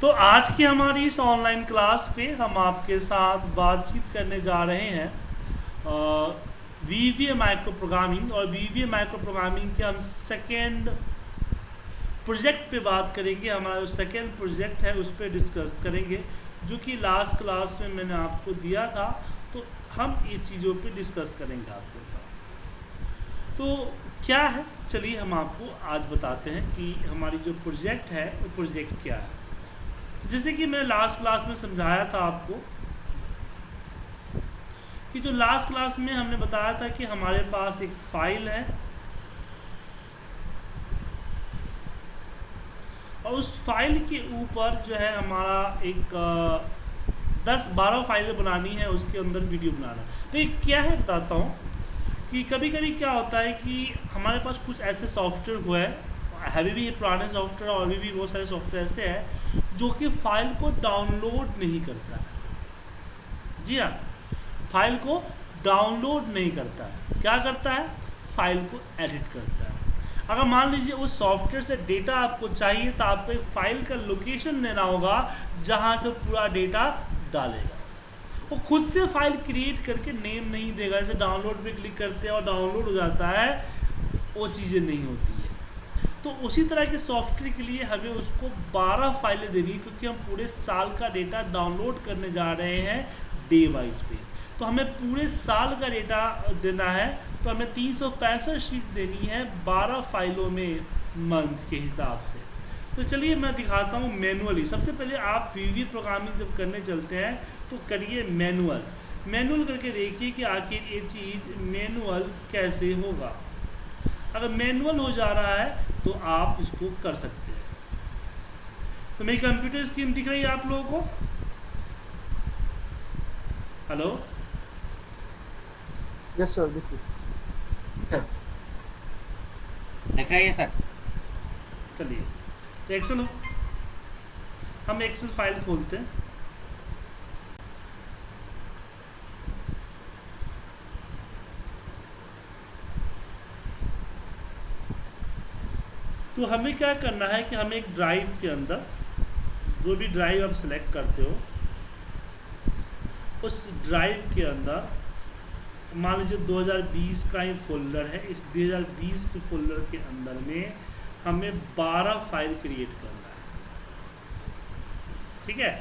तो आज की हमारी इस ऑनलाइन क्लास पे हम आपके साथ बातचीत करने जा रहे हैं वी वी माइक्रो प्रोग्रामिंग और वी वी माइक्रो प्रोग्रामिंग के हम सेकेंड प्रोजेक्ट पे बात करेंगे। हमारा जो सेकेंड प्रोजेक्ट है, उस पर डिस्कस करेंगे, जो कि लास्ट क्लास में मैंने आपको दिया था। तो हम ये चीज़ों पे डिस्कस करेंगे आपके साथ। तो क्या है? चलिए हम आपको आज बताते हैं कि हमारी जो प्रोजेक्ट है, वो प्रोजेक्ट क्या है। जैसे कि मैं लास्ट क्लास में समझाया था आपको कि जो लास्ट क्लास में हमने बताया था कि हमारे पास एक फ़ाइल है और उस फ़ाइल के ऊपर जो है हमारा एक दस बारह फाइलें बनानी है, उसके अंदर वीडियो बनाना तो ये क्या है बताता हूँ कि कभी कभी क्या होता है कि हमारे पास कुछ ऐसे सॉफ्टवेयर हुआ है, अभी भी ये पुराने सॉफ्टवेयर और अभी भी बहुत सारे सॉफ्टवेयर ऐसे हैं जो कि फ़ाइल को डाउनलोड नहीं करता है। जी हाँ फ़ाइल को डाउनलोड नहीं करता है। क्या करता है? फ़ाइल को एडिट करता है। अगर मान लीजिए उस सॉफ्टवेयर से डेटा आपको चाहिए तो आपको एक फ़ाइल का लोकेशन देना होगा, जहाँ से पूरा डेटा डालेगा। वो खुद से फ़ाइल क्रिएट करके नेम नहीं देगा, जैसे डाउनलोड पे क्लिक करते हैं और डाउनलोड हो जाता है, वो चीज़ें नहीं होती। तो उसी तरह के सॉफ्टवेयर के लिए हमें उसको 12 फाइलें देनी है, क्योंकि हम पूरे साल का डेटा डाउनलोड करने जा रहे हैं डे वाइज पे। तो हमें पूरे साल का डेटा देना है तो हमें तीन सौ पैंसठ शीट देनी है 12 फाइलों में मंथ के हिसाब से। तो चलिए मैं दिखाता हूँ मैनुअली सबसे पहले आप वी प्रोग्रामिंग जब करने चलते हैं तो करिए मैनुअल मैनुअल करके देखिए कि आखिर ये चीज़ मैनुअल कैसे होगा। अगर मैनुअल हो जा रहा है तो आप इसको कर सकते हैं। तो मेरी कंप्यूटर स्क्रीन दिख रही है आप लोगों को? हेलो? Yes sir. देखिए दिखाइए सर? चलिए तो एक्सेल हम एक्सेल फ़ाइल खोलते हैं। तो हमें क्या करना है कि हमें एक ड्राइव के अंदर जो भी ड्राइव आप सिलेक्ट करते हो, उस ड्राइव के अंदर मान लीजिए 2020 का ही फोल्डर है, इस 2020 के फोल्डर के अंदर में हमें 12 फ़ाइल क्रिएट करना है। ठीक है?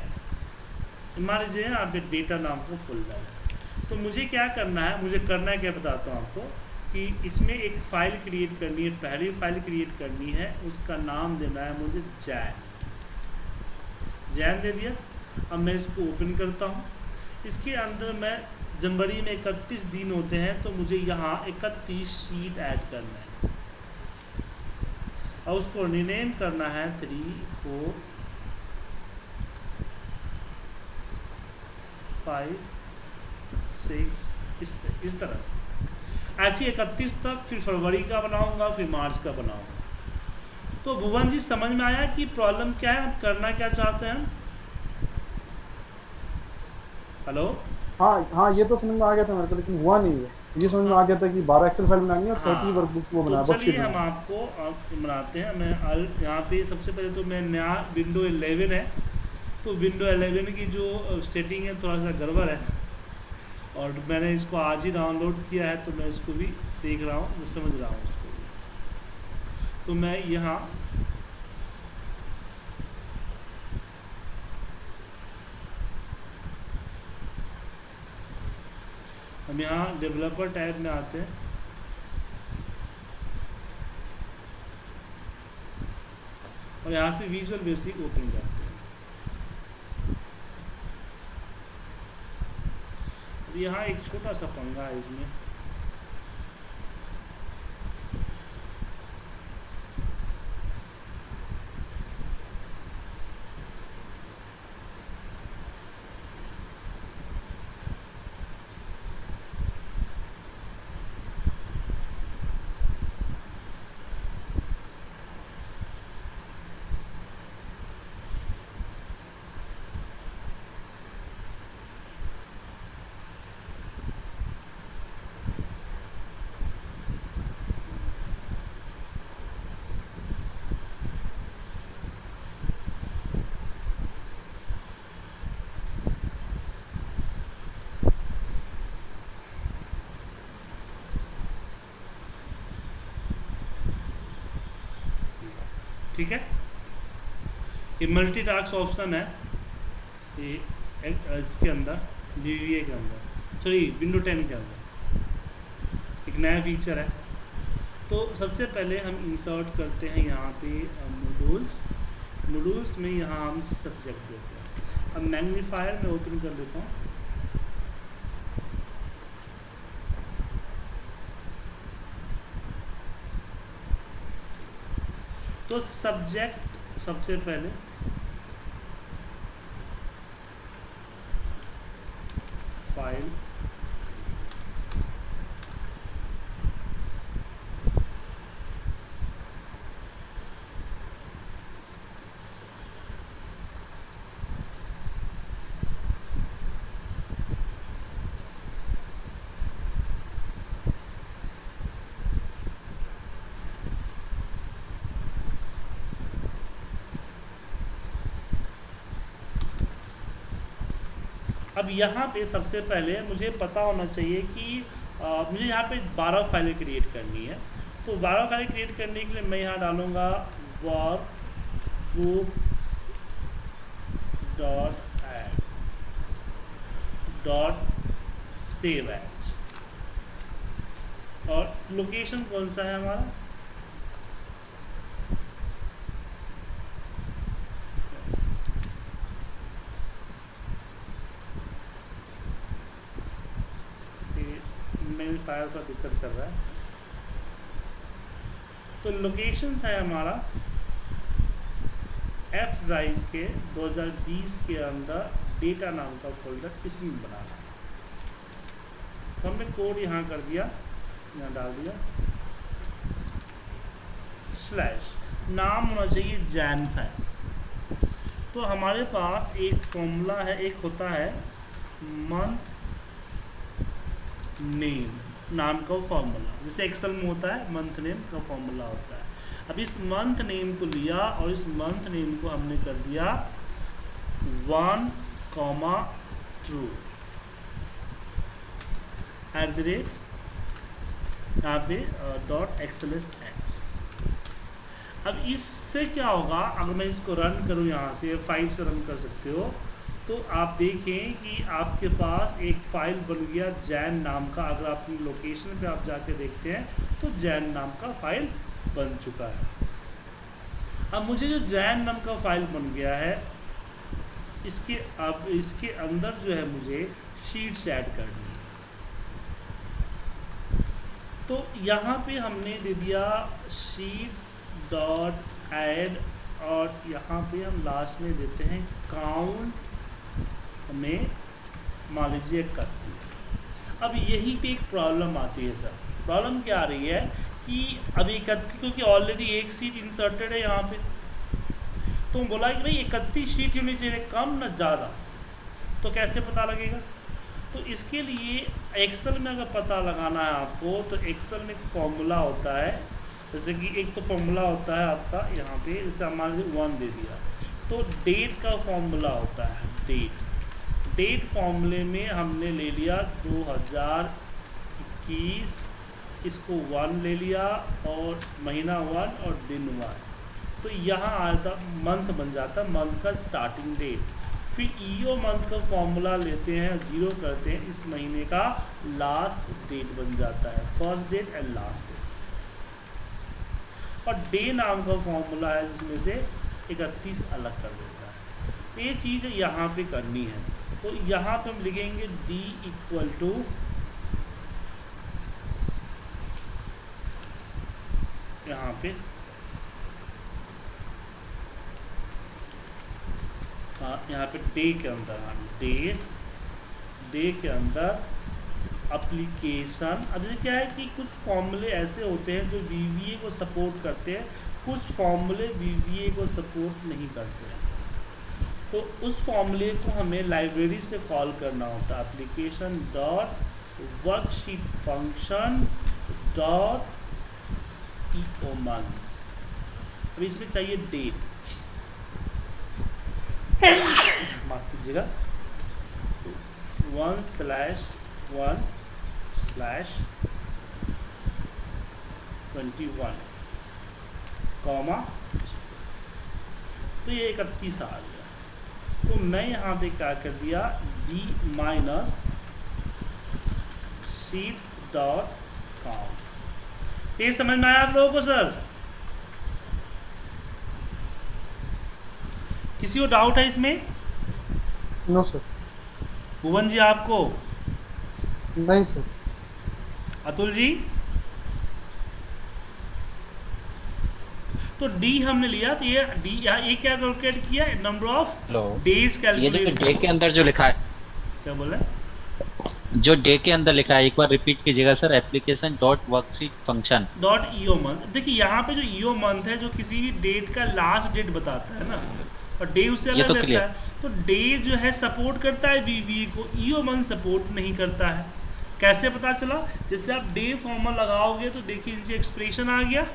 मान लीजिए आपके डेटा नाम का फोल्डर है। तो मुझे क्या करना है, मुझे करना है क्या बताता हूँ आपको? कि इसमें एक फ़ाइल क्रिएट करनी है, पहली फ़ाइल क्रिएट करनी है, उसका नाम देना है मुझे जैन। जैन दे दिया। अब मैं इसको ओपन करता हूँ। इसके अंदर मैं, जनवरी में इकतीस दिन होते हैं तो मुझे यहाँ इकतीस शीट ऐड करना है। और उसको रिनेम करना है। थ्री फोर फाइव सिक्स इस इस तरह से। ऐसी इकतीस तक फिर फरवरी का बनाऊँगा फिर मार्च का बनाऊँगा। तो भुवन जी समझ में आया कि प्रॉब्लम क्या है? आप करना क्या चाहते हैं? हेलो हाँ हाँ ये तो समझ में आ गया था मेरे को लेकिन हुआ नहीं है। ये समझ में आ गया था कि 12 एक्सेल फ़ाइल बनानी है और 30 हाँ, वर्कबुक वो बना तो चलिए हम आपको बनाते हैं। मैं यहाँ पे सबसे पहले तो मैं नया विंडो 11 है। तो विंडो 11 की जो सेटिंग है थोड़ा सा गड़बड़ है। और मैंने इसको आज ही डाउनलोड किया है तो मैं इसको भी देख रहा हूँ, मैं समझ रहा हूँ इसको भी। तो मैं यहाँ हम यहाँ डेवलपर टैब में आते हैं। और यहाँ से विजुअल बेसिक ओपन करते हैं अब यहाँ एक छोटा सा पंगा है इसमें। ठीक है? ये मल्टी टास्क ऑप्शन है। ये इसके अंदर वी के अंदर। सॉरी विंडो टेन के अंदर। एक नया फीचर है। तो सबसे पहले हम इंसर्ट करते हैं यहाँ पे मॉड्यूल्स मॉड्यूल्स में यहाँ हम सब्जेक्ट देते हैं। अब मैग्नीफायर में ओपन कर देता हूँ। तो सब्जेक्ट सबसे पहले फ़ाइल अब यहाँ पे सबसे पहले मुझे पता होना चाहिए कि आ, मुझे यहाँ पे 12 फाइलें क्रिएट करनी है। तो 12 फाइलें क्रिएट करने के लिए मैं यहाँ डालूँगा workbooks dot add dot save as और लोकेशन कौन सा है हमारा? मेरी फायर का दिक्कत कर रहा है। तो लोकेशंस है हमारा एफ़ ड्राइव के 2020 के अंदर डेटा नाम का फोल्डर इसमें बनाना है। तो हमने कोड यहाँ कर दिया, यहाँ डाल दिया। स्लैश नाम होना चाहिए जैन फ़ाइल तो हमारे पास एक फॉर्मूला है, एक होता है मंथ नेम नाम का फॉर्मूला जैसे एक्सेल में होता है मंथ नेम का फॉर्मूला होता है। अब इस मंथ नेम को लिया और इस मंथ नेम को हमने कर दिया one comma true at the rate यहाँ पे डॉट एक्सएलएस एक्स अब इससे क्या होगा? अगर मैं इसको रन करूँ यहाँ से फाइव से रन कर सकते हो। तो आप देखें कि आपके पास एक फ़ाइल बन गया जैन नाम का, अगर अपनी लोकेशन पे आप जाके देखते हैं तो जैन नाम का फ़ाइल बन चुका है। अब मुझे जो जैन नाम का फ़ाइल बन गया है, इसके अब इसके अंदर जो है मुझे शीट्स ऐड करनी है। तो यहाँ पे हमने दे दिया शीट्स डॉट ऐड और यहाँ पे हम लास्ट में देते हैं काउंट में मान लीजिए इकतीस अब यही पे एक प्रॉब्लम आती है सर। प्रॉब्लम क्या आ रही है कि अभी इकतीस, क्योंकि ऑलरेडी एक सीट इंसर्टेड है यहाँ पे। तो बोला कि भाई इकतीस सीट होनी चाहिए कम ना ज़्यादा। तो कैसे पता लगेगा? तो इसके लिए एक्सेल में अगर पता लगाना है आपको तो एक्सेल में एक फॉर्मूला होता है। जैसे कि एक तो फॉर्मूला होता है आपका यहाँ पे, जैसे हमारे वन दे दिया। तो डेट का फॉर्मूला होता है डेट डेट फॉर्मूले में हमने ले लिया 2021 इसको वन ले लिया और महीना वन और दिन वन तो यहाँ आता मंथ बन जाता मंथ का स्टार्टिंग डेट फिर ईओ मंथ का फॉर्मूला लेते हैं ज़ीरो करते हैं, इस महीने का लास्ट डेट बन जाता है first date and last date और डे नाम का फॉर्मूला है, जिसमें से इकतीस अलग कर देता है। तो ये चीज़ यहाँ पे करनी है। तो यहाँ पे हम लिखेंगे डी इक्वल टू यहाँ पे। हाँ यहाँ पे डे के अंदर हाँ डे डे के अंदर अप्लीकेशन अब जैसे क्या है कि कुछ फॉर्मूले ऐसे होते हैं जो वीवीए को सपोर्ट करते हैं, कुछ फॉर्मूले वी को सपोर्ट नहीं करते हैं। तो उस फॉर्मूले को हमें लाइब्रेरी से कॉल करना होता है। Application dot worksheet function dot E O month अब इसमें चाहिए डेट माफ़ कीजिएगा। One slash one slash twenty one comma तो ये इकतीस आ गया। तो मैं यहाँ पे क्या कर दिया? D minus sheets dot com ये समझ में आया आप लोगों को सर किसी को डाउट है इसमें? नो सर भुवन जी आपको? नहीं सर अतुल जी? तो डी हमने लिया तो ये डी यहाँ ये क्या कैलकुलेट किया? Number of days calculate day के अंदर जो लिखा है। क्या बोला जो डे के अंदर लिखा है एक बार रिपीट कीजिएगा sir application dot worksheet function dot EO month देखिए यहाँ पे जो ईओ मंथ है जो किसी भी डेट का लास्ट डेट बताता है ना और डे उससे अलग तो रहता। है। तो डे जो है सपोर्ट करता है वीवी को ईओ मंथ सपोर्ट नहीं करता है। कैसे पता चला? जैसे आप डे फॉर्मल लगाओगे तो देखिए इनसे एक्सप्रेशन आ गया।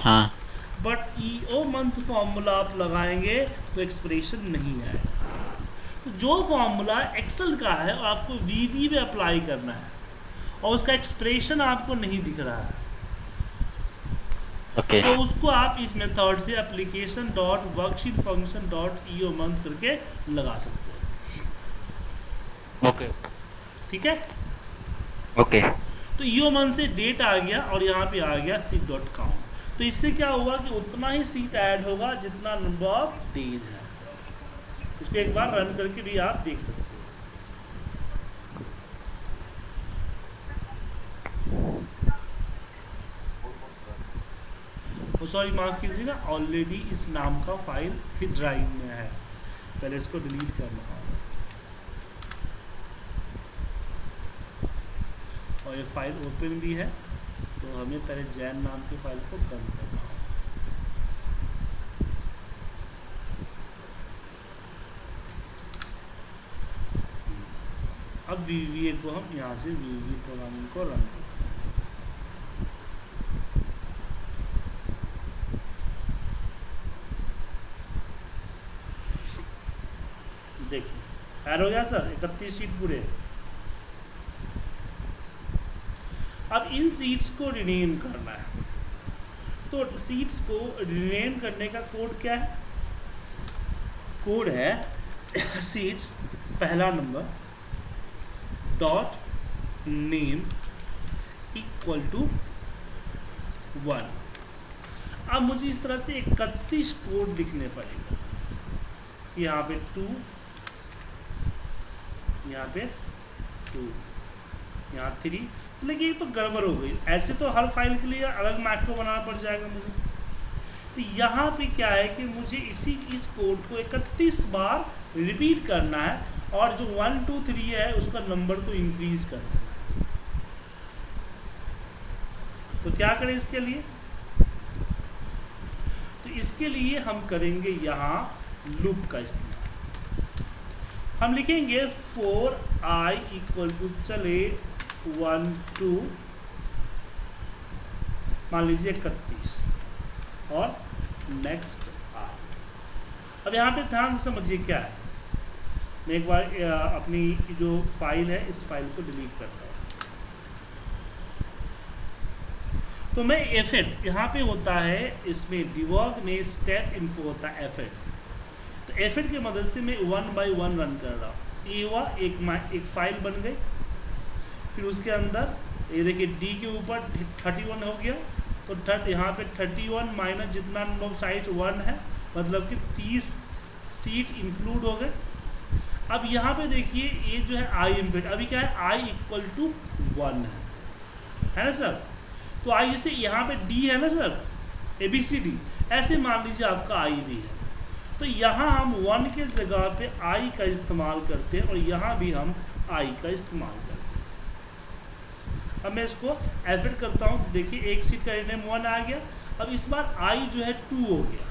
हाँ। But E O month formula आप लगाएँगे तो एक्सप्रेशन नहीं आएगा। तो जो फॉर्मूला एक्सेल का है वो आपको वीवी में अप्लाई करना है। और उसका एक्सप्रेशन आपको नहीं दिख रहा है। ओके तो उसको आप इस मेथड से application dot worksheet function dot EO month करके लगा सकते हो। ओके ठीक है? Okay okay. तो ईओ मंथ से डेट आ गया और यहाँ पे आ गया सी डॉट कॉम तो इससे क्या हुआ कि उतना ही सीट ऐड होगा जितना नंबर ऑफ़ डेज़ है। इसको एक बार रन करके भी आप देख सकते हो। सॉरी माफ़ कीजिएगा ऑलरेडी इस नाम का फ़ाइल ही ड्राइव में है। पहले इसको डिलीट करना। होगा और ये फ़ाइल ओपन भी है। तो हमें पहले जैन नाम की फ़ाइल को बंद करना होगा। अब वी को हम यहाँ से वी प्रोग्रामिंग को रन करते हैं। देखिए हो गया सर इकतीस सीट पूरे। अब इन सीट्स को रिनेम करना है। तो सीट्स को रिनेम करने का कोड क्या है? कोड है सीट्स पहला number dot name equal to one अब मुझे इस तरह से इकतीस कोड लिखने पड़ेगा। यहाँ पे टू यहाँ पे टू यहाँ थ्री तो लेकिन ये तो गड़बड़ हो गई। ऐसे तो हर फ़ाइल के लिए अलग मैक्रो बनाना पड़ जाएगा मुझे। तो यहाँ पे क्या है कि मुझे इसी, इस कोड को इकतीस बार रिपीट करना है और जो वन टू थ्री है, उसका नंबर को इंक्रीज करना है। तो क्या करें इसके लिए? तो इसके लिए हम करेंगे यहाँ लूप का इस्तेमाल। हम लिखेंगे फोर आई इक्वल टू चले वन टू मान लीजिए इकतीस। और नेक्स्ट आर अब यहाँ पे ध्यान से समझिए क्या है। मैं एक बार अपनी जो फ़ाइल है, इस फ़ाइल को डिलीट करता हूँ। तो मैं एफेड यहाँ पे होता है, इसमें डिवॉग में स्टेप इन्फो होता है एफेड तो एफेड की मदद से मैं वन बाय वन रन कर रहा हूँ। ये हुआ, एक एक फ़ाइल बन गई। फिर उसके अंदर, ये देखिए डी के ऊपर थर्टी वन हो गया तो थर्ट यहाँ पे थर्टी वन माइनस जितना नंबर साइट वन है मतलब कि तीस सीट इंक्लूड हो गए। अब यहाँ पे देखिए, ये जो है आई इम्पेड अभी क्या है? आई इक्वल टू वन है। है ना सर? तो आई जैसे यहाँ पे डी है ना sir? A B C D ऐसे मान लीजिए आपका आई भी है। तो यहाँ हम वन के जगह पे आई का इस्तेमाल करते हैं और यहाँ भी हम आई का इस्तेमाल करते हैं। अब मैं इसको एफिट करता हूँ। तो देखिए, एक सीट का नेम वन आ गया। अब इस बार आई जो है टू हो गया।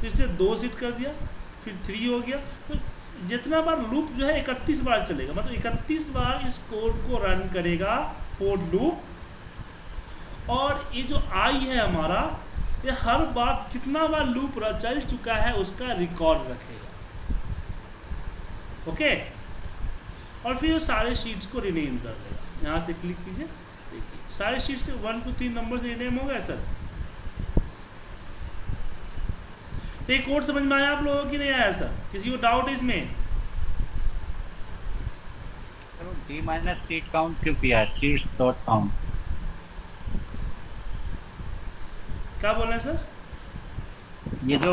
तो इसलिए दो सीट कर दिया, फिर थ्री हो गया। तो जितना बार लूप जो है इकतीस बार चलेगा। मतलब इकतीस बार इस कोड को रन करेगा फोर लूप और ये जो आई है हमारा, ये हर बार कितना बार लूप चल चुका है, उसका रिकॉर्ड रखेगा। ओके और फिर ये सारे शीट्स को रिनेम कर देगा। यहाँ से क्लिक कीजिए। देखिए सारे शीट से वन टू थ्री नंबर से रिनेम हो गया सर तो ये कोड समझ में आया आप लोगों की नहीं आया सर किसी को डाउट है इसमें? डी माइनस सीट काउंट क्यों किया? सीट्स डॉट काउंट क्या बोल रहे हैं सर ये जो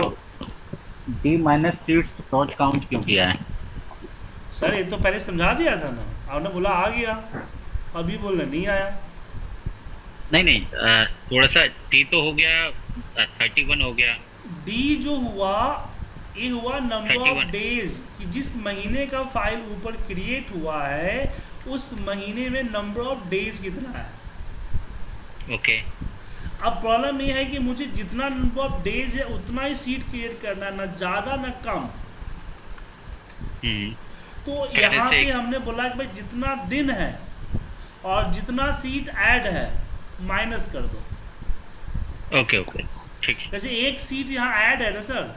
D minus sheets dot count क्यों किया है? सर ये तो पहले समझा दिया था ना। आपने बोला आ गया। अभी बोल रहे नहीं आया? नहीं नहीं थोड़ा सा टी तो हो गया थर्टी वन हो गया। डी जो हुआ ये हुआ नंबर ऑफ़ डेज़ कि जिस महीने का फ़ाइल ऊपर क्रिएट हुआ है उस महीने में नंबर ऑफ़ डेज़ कितना है? ओके। okay. अब प्रॉब्लम ये है कि मुझे जितना नंबर ऑफ़ डेज़ है उतना ही सीट क्रिएट करना है ना ज़्यादा ना कम। हम्म। तो यहाँ पे हमने बोला कि भाई जितना दिन है और जितना सीट ऐड है माइनस कर दो। ओके ओके ठीक है। जैसे एक सीट यहाँ ऐड है ना सर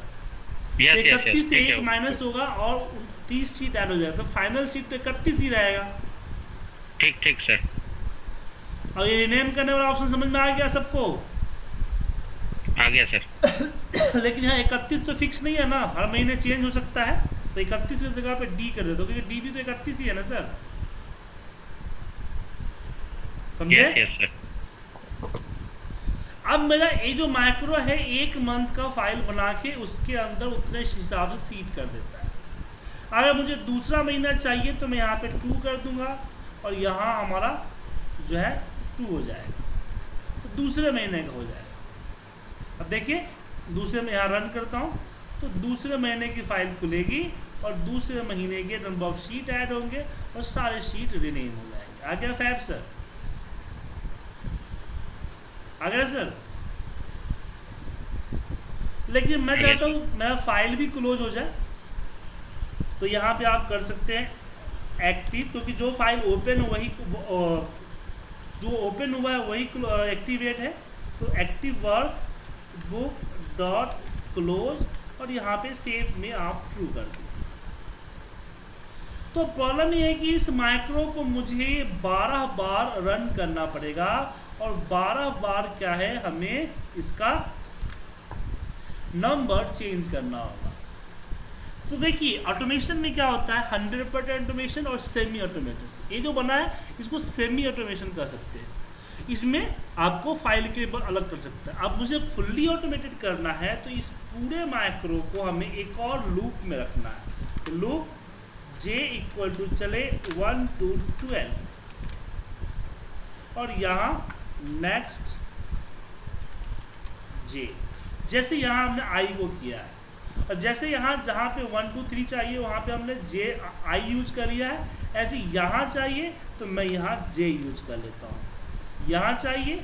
यस यस इकतीस से एक माइनस होगा और तीस सीट ऐड हो जाएगा। तो फाइनल सीट तो इकतीस ही रहेगा। ठीक ठीक सर और ये रिनेम करने वाला ऑप्शन समझ में आ गया सबको? आ गया सर लेकिन यहाँ इकतीस तो फिक्स नहीं है ना। हर महीने चेंज हो सकता है। तो इकतीस की जगह पे डी कर देते हो क्योंकि डी भी तो इकतीस ही है ना सर समझे? यस अब मेरा ये जो माइक्रो है एक मंथ का फ़ाइल बना के उसके अंदर उतने हिसाब से सीट कर देता है। अगर मुझे दूसरा महीना चाहिए तो मैं यहाँ पे टू कर दूँगा और यहाँ हमारा जो है टू हो जाएगा। तो दूसरे महीने का हो जाएगा। अब देखिए दूसरे में यहाँ रन करता हूँ तो दूसरे महीने की फ़ाइल खुलेगी और दूसरे महीने के नंबर ऑफ़ शीट ऐड होंगे और सारे शीट रिनेम हो जाएँगे। आ गया फैब सर सर लेकिन मैं चाहता हूँ। मेरा फ़ाइल भी क्लोज हो जाए तो यहाँ पे आप कर सकते हैं एक्टिव क्योंकि जो फ़ाइल ओपन वही जो ओपन हुआ है वही एक्टिवेट है। तो active workbook dot close और यहाँ पे सेव में आप ट्रू कर दीजिए तो प्रॉब्लम ये है कि इस माइक्रो को मुझे 12 बार रन करना पड़ेगा। और 12 बार क्या है हमें इसका नंबर चेंज करना होगा। तो देखिए ऑटोमेशन में क्या होता है? हंड्रेड परसेंट ऑटोमेशन और सेमी ऑटोमेटेड ये जो बना है, इसको सेमी ऑटोमेशन कर सकते हैं। इसमें आपको फ़ाइल के लिए अलग कर सकता है। अब मुझे फुल्ली ऑटोमेटेड करना है तो इस पूरे माइक्रो को हमें एक और लूप में रखना है। तो लूप जे इक्वल टू चले वन टू ट्वेल्व और यहाँ नेक्स्ट जे जैसे यहाँ हमने आई को किया है। और जैसे यहाँ जहाँ पे वन टू थ्री चाहिए, वहाँ पे हमने जे आई यूज़ कर लिया है। ऐसे यहाँ चाहिए तो मैं यहाँ जे यूज़ कर लेता हूँ। यहाँ चाहिए।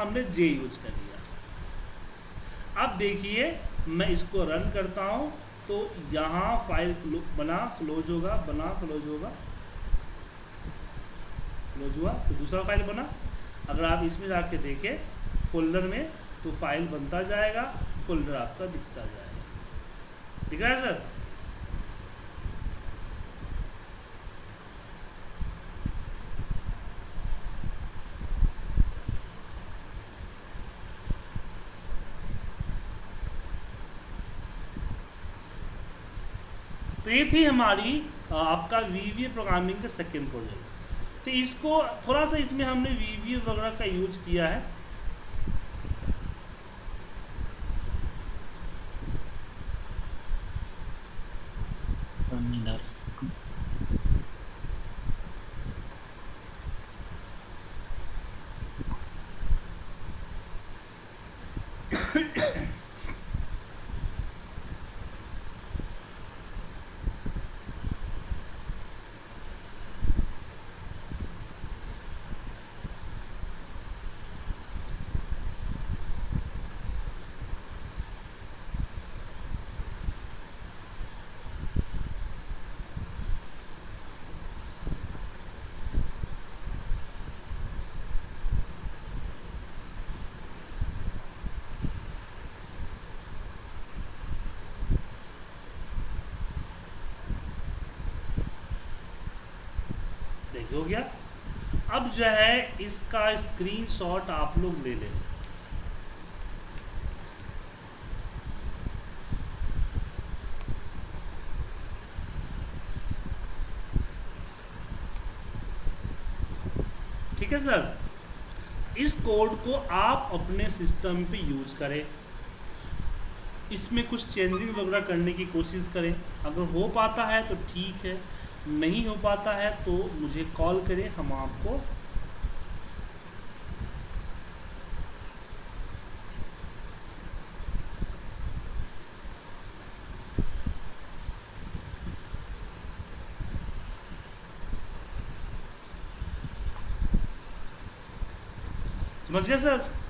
हमने जे यूज़ कर लिया। अब देखिए, मैं इसको रन करता हूँ। तो यहाँ फ़ाइल बना क्लोज होगा, बना क्लोज होगा। क्लोज हुआ, फिर दूसरा फ़ाइल बना। अगर आप इसमें जाके देखें फोल्डर में तो फ़ाइल बनता जाएगा फोल्डर आपका दिखता जाएगा। ठीक है सर तो ये थी हमारी आपका वी प्रोग्रामिंग का सेकेंड प्रोजेक्ट तो इसको थोड़ा सा इसमें हमने वी वगैरह का यूज़ किया है देखिए हो गया। अब जो है, इसका स्क्रीनशॉट आप लोग ले लें। ठीक है सर? इस कोड को आप अपने सिस्टम पे यूज़ करें। इसमें कुछ चेंजिंग वगैरह करने की कोशिश करें। अगर हो पाता है तो ठीक है। नहीं हो पाता है तो मुझे कॉल करें हम आपको समझ गए सर?